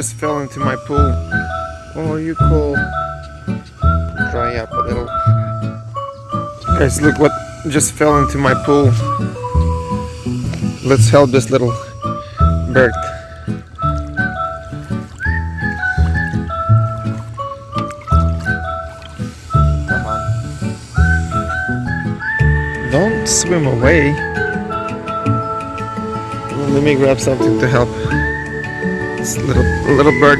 just fell into my pool. Oh, you cool. Dry up a little. Guys, look what just fell into my pool. Let's help this little bird. Come on. Don't swim away. Let me grab something to help this little little bird.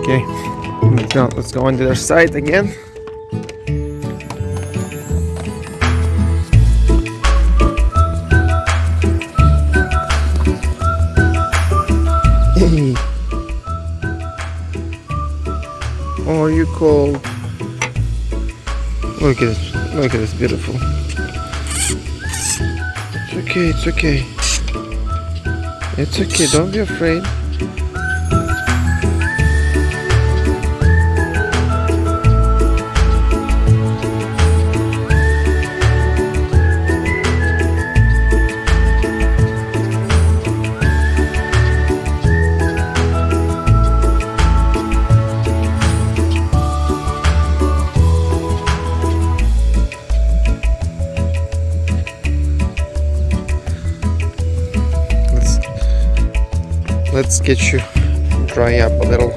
Okay, let's go. Let's go on the other side again. Oh, you cold. Look at this. Look at this. Beautiful. It's okay. It's okay. It's okay. Don't be afraid. Let's get you dry up a little.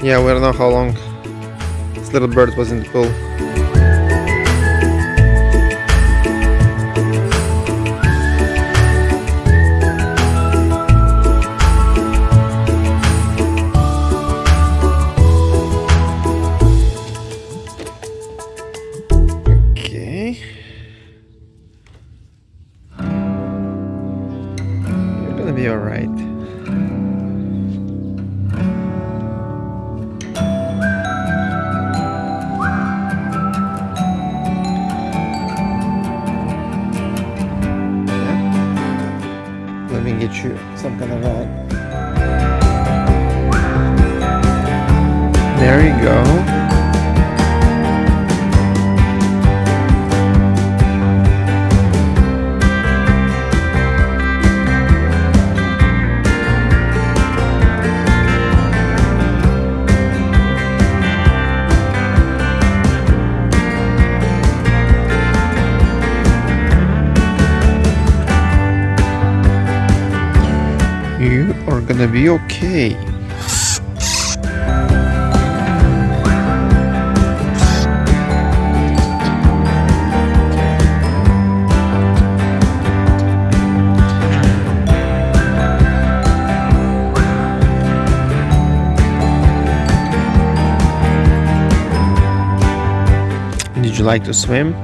Yeah, we don't know how long this little bird was in the pool. Of rod. There you go. Be okay. Did you like to swim?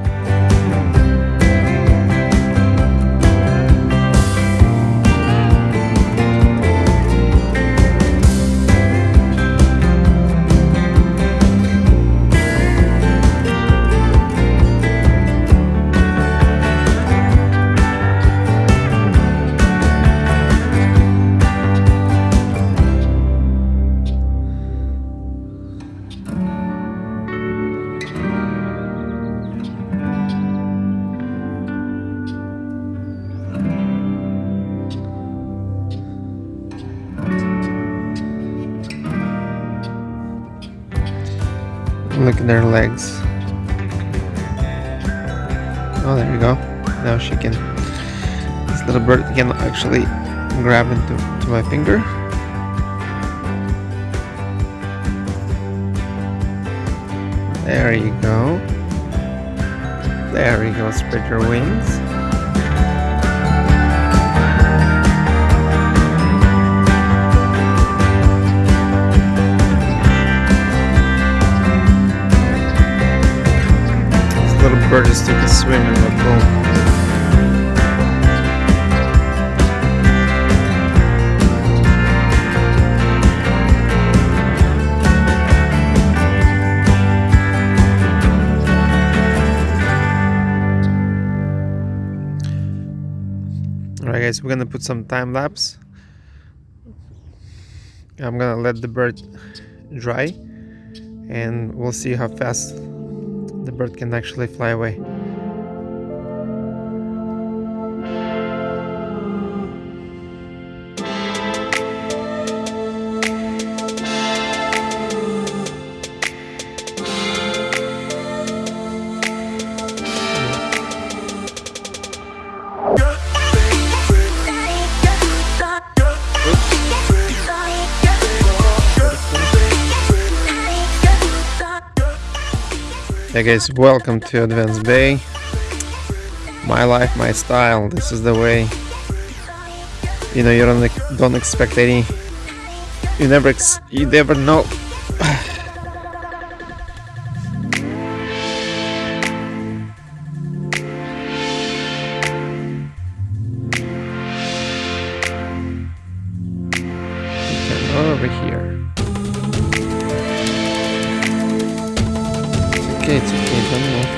Look at their legs. Oh, there you go. Now she can. This little bird can actually grab into to my finger. There you go. There you go. Spread your wings. little bird just took a swim in the pool. Alright guys, we're gonna put some time lapse. I'm gonna let the bird dry and we'll see how fast the bird can actually fly away. Hey guys, welcome to Advanced Bay. My life, my style. This is the way. You know, you don't don't expect any. You never you never know. okay, it's okay, don't move.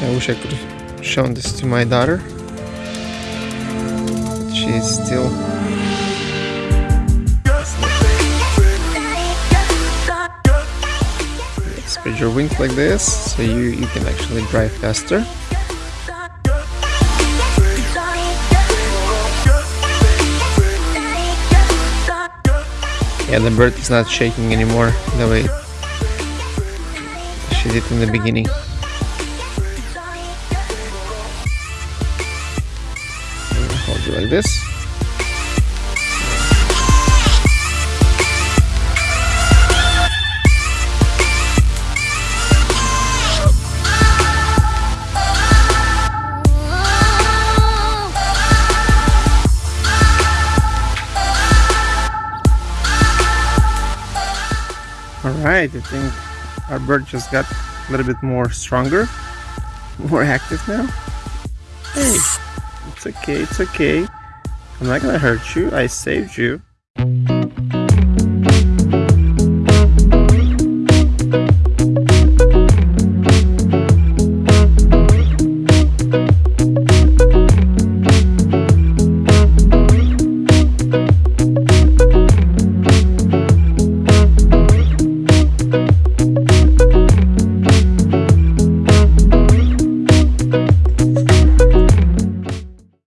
I wish I could have shown this to my daughter. But she's still spread your wings like this so you, you can actually drive faster. Yeah, the bird is not shaking anymore the way she did in the beginning. Hold it like this. I think our bird just got a little bit more stronger, more active now. Hey, it's okay, it's okay. I'm not gonna hurt you, I saved you.